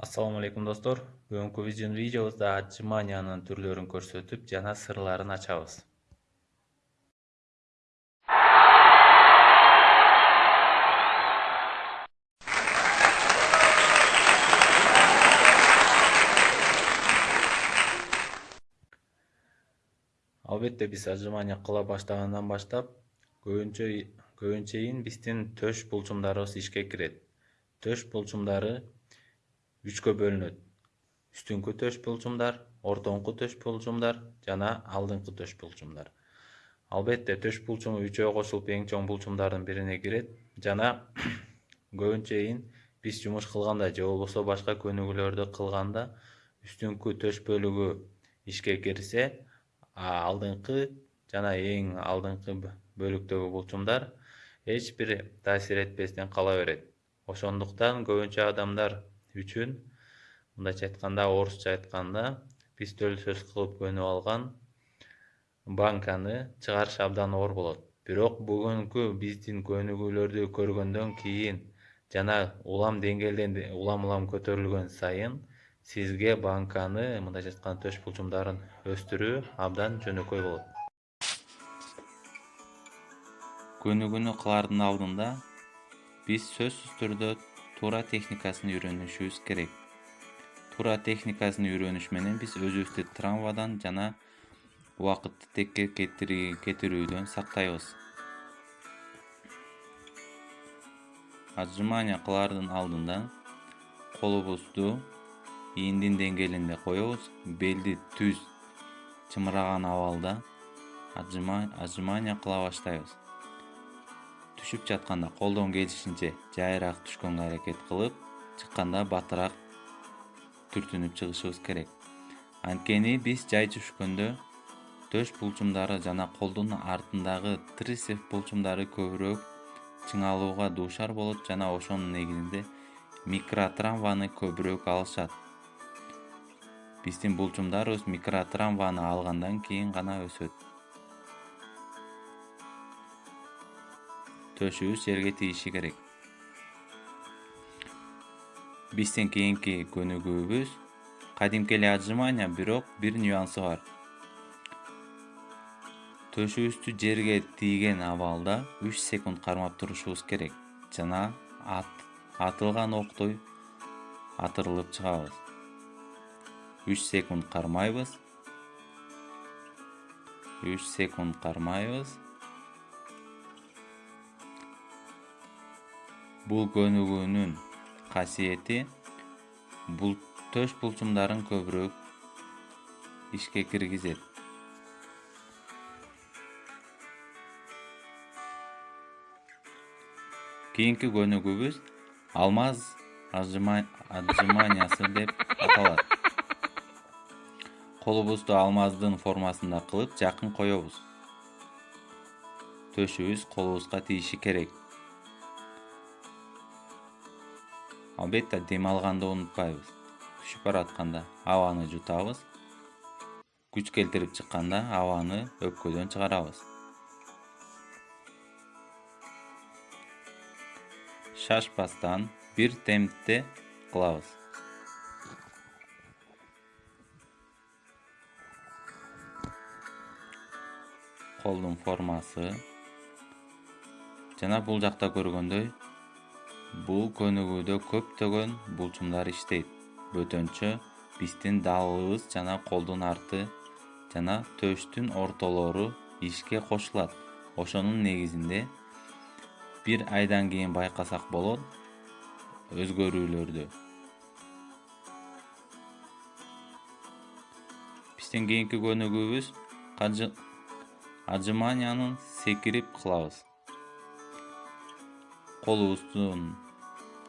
Ассаламу алейкум достор. Бүгүнкү биздин видеобузда отжиманиянын түрлөрүн көрсөтүп жана сырларын ачабыз. Албетте биз отжимания кыла баштагандан баштап көбүнчө көбүнчейин биздин төш булчумдарыбыз ишке кирет. Төш булчумдары үчкө бөлүнөт. Үстүңкү төш булчумдар ортоңку төш булчумдар жана алдыңкы төш булчумдар албетте төш булчуму үчөө кошулуп эң чоң булчумдардын бирине кирет жана көбүнчөйин биз жумуш кылганда же болбосо башка көнүгүүлөрдү кылганда үстүңкү төш бөлүгү ишке кирсе алдыңкы жана эң алдыңкы бөлүктөгү булчумдар эч бир таасир этпестен кала берет. Ошондуктан көбүнчө адамдар үчүн мындайча айтканда орусча айтканда биз сөз кылып көнүп алган банканы чыгарыш абдан оор болот. Бирок бүгүнкү биздин көнүгүүлөрдү көргөндөн кийин жана улам деңгээлден улам улам көтөрүлгөн сайын сизге банканы мындайча айтканда төш булчумдарын өстүрүү абдан жөнөкөй болот. Көнүгүүнү кылаардын алдында биз сөзсүз түрдө туура техникасын үйрөнүшүбүз керек. Туура техникасын үйрөнүш менен биз өзүбүздү травмадан жана убакытты текке кетирүүдөн сактайбыз. Отжимания кылаардын алдында колубузду ийиндин деңгээлинде коебуз. Белди түз чымыраган абалда отжимания кыла баштайбыз түшүп жатканда колдон келишинче жайыраак түшкөнгө аракет кылып чыкканда батыраак түртүнүп чыгышыбыз керек. Анткени биз жай түшкөндө төш булчумдары жана колдун артындагы трицеп булчумдары көбүрөөк чыңалууга дуушар болот жана ошонун негизинде микротравманы көбүрөөк алышат. Биздин булчумдарыбыз микротравманы алгандан кийин гана өсөт төшүбүз жерге тийиши керек. Биздин кийинки көнүгүүбүз кадимки эле отжимания бирок бир нюансы бар. Төшүбүздү жерге тийген абалда үч секунд кармап турушубуз керек жана атылган октой атырылып чыгабыз. Үч секунд кармайбыз. Үч секунд кармайбыз бул көнүгүүнүн касиети төш булчумдарын көбүрөөк ишке киргизет. Кийинки көнүгүүбүз алмаз отжиманиясы деп аталат. Колубузду алмаздын формасында кылып жакын коебуз төшүбүз колубузга тийиши керек албетте дем алганды унутпайбыз. Түшүп баратканда абаны жутабыз. Күч келтирип чыкканда абаны өпкөдөн чыгарабыз. Шашпастан бир темпте кылабыз. Колдун формасы. Жана бул жакта көргөндөй бул көнүгүүдө көптөгөн булчумдар иштейт. Бөтөнчө биздин далыбыз жана колдун арты жана төштүн ортолору ишке кошулат. Ошонун негизинде бир айдан кийин байкасак болот өзгөрүүлөрдү. Биздин кийинки көнүгүүбүз отжиманияны секирип кылабыз колубуздун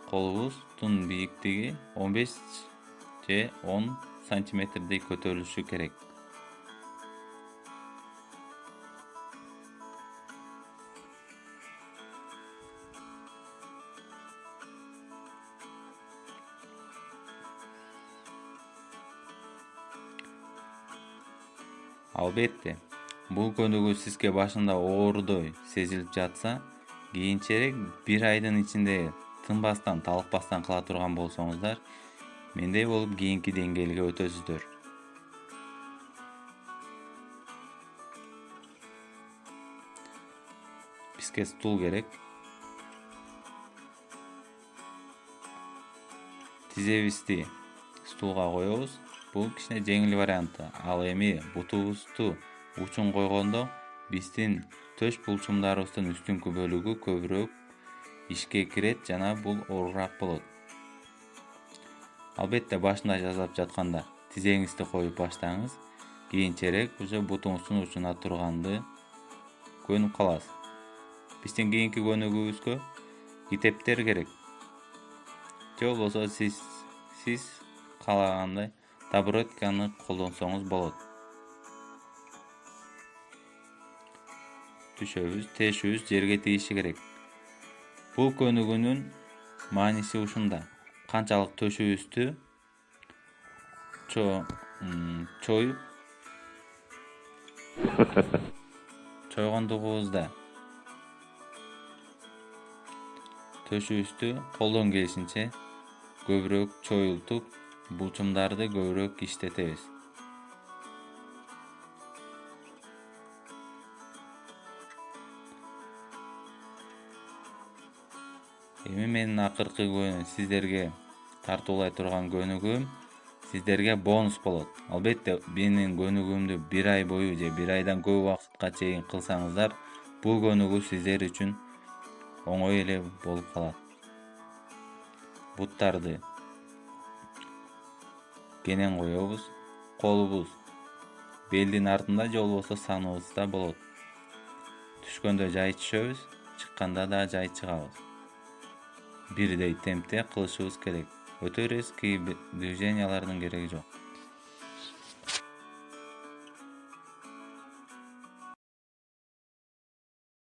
колубуздун бийиктиги он беш же он сантиметрдей көтөрүлүшү керек. Албетте бул көнүгүү сизге башында оорудой сезилип жатса кийинчерээк бир айдын ичинде тынбастан талыкпастан кыла турган болсоңуздар мендей болуп кийинки деңгээлге өтөсүздөр. Бизге стул керек. Тизебизди стулга коебуз. Бул кичине жеңил варианты. Ал эми бутубузду учун койгондо биздин төш булчумдарыбыздын үстүңкү бөлүгү көбүрөөк ишке кирет жана бул оорураак болот. Албетте башында жасап жатканда тизеңизди коюп баштаңыз кийинчерээк уже бутуңуздун учуна турганды көнүп каласыз. Биздин кийинки көнүгүүбүзгө китептер керек. Же болбосо сиз сиз каалагандай табуретканы колдонсоңуз болот түшөбүз тешүүбүз жерге тийиши керек. Бул көнүгүүнүн мааниси ушунда. Канчалык төшүбүздү чоюп чойгондугубузда төшүбүздү колдон келишинче көбүрөөк чоюлтуп булчумдарды көбүрөөк иштетебиз эми менин акыркы сиздерге тартуулай турган көнүгүүм сиздерге бонус болот. Албетте менин көнүгүүмдү бир ай бою же бир айдан көп убакытка чейин кылсаңыздар бул көнүгүү сиздер үчүн оңой эле болуп калат. Буттарды кенен коебуз колубуз белдин артында же болбосо саныбызда болот. Түшкөндө жай түшөбүз чыкканда да жай чыгабыз бирдей темпте кылышыбыз керек. Өтө резкий движениялардын кереги жок